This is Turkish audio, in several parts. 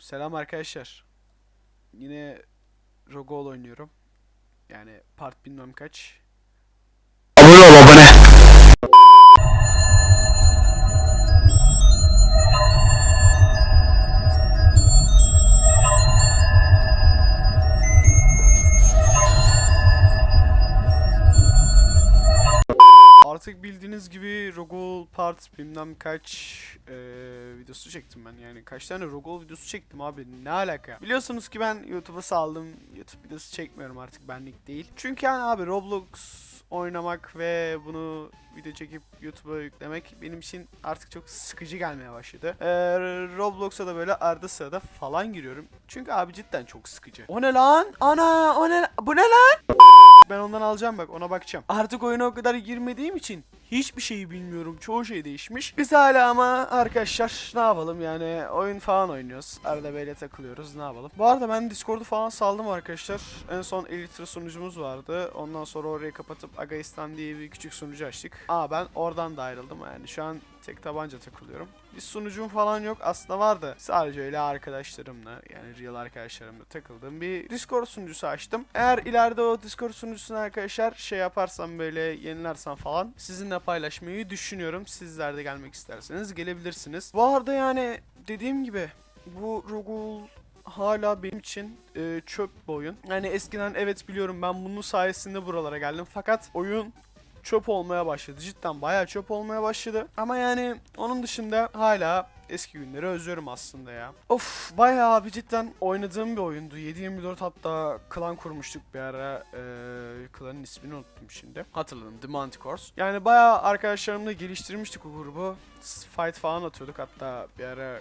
Selam arkadaşlar. Yine Rogol oynuyorum. Yani part bilmem kaç. Part bilmem kaç eee, videosu çektim ben. Yani kaç tane Rogol videosu çektim abi ne alaka? Biliyorsunuz ki ben YouTube'a saldım. YouTube videosu çekmiyorum artık benlik değil. Çünkü yani abi Roblox oynamak ve bunu video çekip YouTube'a yüklemek benim için artık çok sıkıcı gelmeye başladı. Eee, Roblox'a da böyle arada sırada falan giriyorum. Çünkü abi cidden çok sıkıcı. O ne lan? Ana o ne? Bu ne lan? Ben ondan alacağım bak ona bakacağım. Artık oyuna o kadar girmediğim için hiçbir şeyi bilmiyorum. Çoğu şey değişmiş. Biz hala ama arkadaşlar ne yapalım yani oyun falan oynuyoruz. Arada böyle takılıyoruz ne yapalım. Bu arada ben Discord'u falan saldım arkadaşlar. En son Elytra sunucumuz vardı. Ondan sonra orayı kapatıp Agaistan diye bir küçük sunucu açtık. Aa ben oradan da ayrıldım yani. Şu an tek tabanca takılıyorum. Bir sunucum falan yok. Aslında vardı. Sadece öyle arkadaşlarımla yani real arkadaşlarımla takıldığım bir Discord sunucusu açtım. Eğer ileride o Discord sunucusunu arkadaşlar şey yaparsam böyle yenilersem falan sizinle paylaşmayı düşünüyorum. Sizler de gelmek isterseniz gelebilirsiniz. Bu arada yani dediğim gibi bu Rogul hala benim için e, çöp bir oyun. Yani eskiden evet biliyorum ben bunun sayesinde buralara geldim. Fakat oyun çöp olmaya başladı. Cidden bayağı çöp olmaya başladı. Ama yani onun dışında hala eski günleri özlüyorum aslında ya. Of bayağı abi cidden oynadığım bir oyundu. 7-24 hatta klan kurmuştuk bir ara. Ee, klanın ismini unuttum şimdi. Hatırladım The Manticores. Yani bayağı arkadaşlarımla geliştirmiştik o grubu. Fight falan atıyorduk hatta bir ara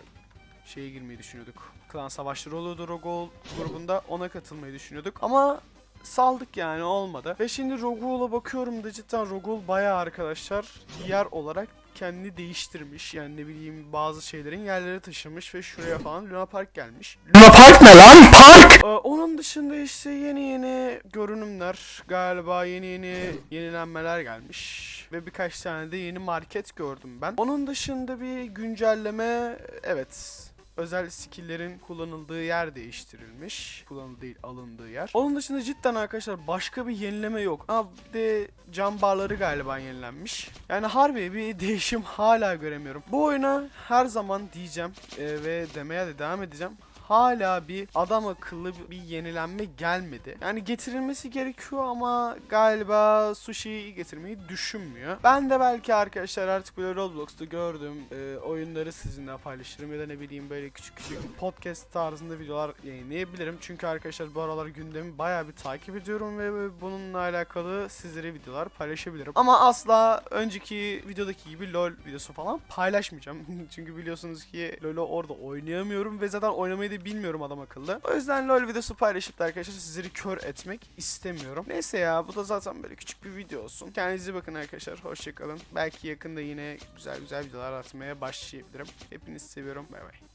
şeye girmeyi düşünüyorduk. Klan savaşları oluyordu Rogol grubunda. Ona katılmayı düşünüyorduk. Ama saldık yani olmadı. Ve şimdi Rogol'a bakıyorum da cidden Rogol bayağı arkadaşlar yer olarak kendini değiştirmiş. Yani ne bileyim bazı şeylerin yerleri taşımış ve şuraya falan Luna Park gelmiş. Luna Park ne lan? Park. Ee, onun dışında işte yeni yeni görünümler galiba yeni yeni yenilenmeler gelmiş ve birkaç tane de yeni market gördüm ben. Onun dışında bir güncelleme evet özel skill'lerin kullanıldığı yer değiştirilmiş. Kullanıldığı değil alındığı yer. Onun dışında cidden arkadaşlar başka bir yenileme yok. Ha bir de cam barları galiba yenilenmiş. Yani harbi bir değişim hala göremiyorum. Bu oyuna her zaman diyeceğim e, ve demeye de devam edeceğim hala bir adam akıllı bir yenilenme gelmedi. Yani getirilmesi gerekiyor ama galiba sushi'yi getirmeyi düşünmüyor. Ben de belki arkadaşlar artık böyle Roblox'ta gördüğüm e, oyunları sizinle paylaşırım ya da ne bileyim böyle küçük küçük podcast tarzında videolar yayınlayabilirim. Çünkü arkadaşlar bu aralar gündemi bayağı bir takip ediyorum ve bununla alakalı sizlere videolar paylaşabilirim. Ama asla önceki videodaki gibi LoL videosu falan paylaşmayacağım. Çünkü biliyorsunuz ki LoL'ü orada oynayamıyorum ve zaten oynamayı da bilmiyorum adam akıllı. O yüzden LoL videosu paylaşıp da arkadaşlar sizleri kör etmek istemiyorum. Neyse ya bu da zaten böyle küçük bir video olsun. Kendinize bakın arkadaşlar. Hoşçakalın. Belki yakında yine güzel güzel videolar atmaya başlayabilirim. Hepinizi seviyorum. Bay bay.